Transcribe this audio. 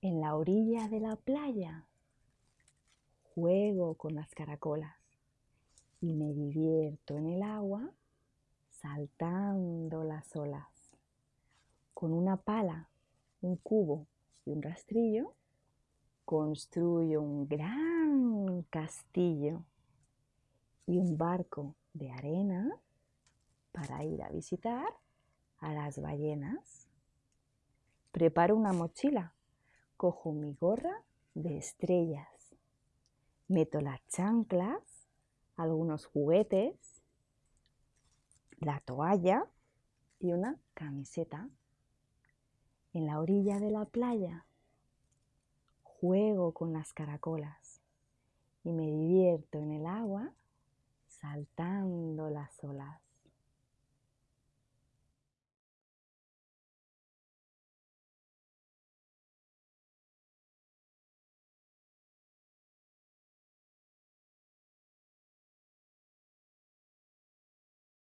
En la orilla de la playa juego con las caracolas y me divierto en el agua saltando las olas. Con una pala, un cubo y un rastrillo construyo un gran castillo y un barco de arena para ir a visitar a las ballenas. Preparo una mochila, cojo mi gorra de estrellas, meto las chanclas, algunos juguetes, la toalla y una camiseta. En la orilla de la playa juego con las caracolas y me divierto en el agua saltando las olas.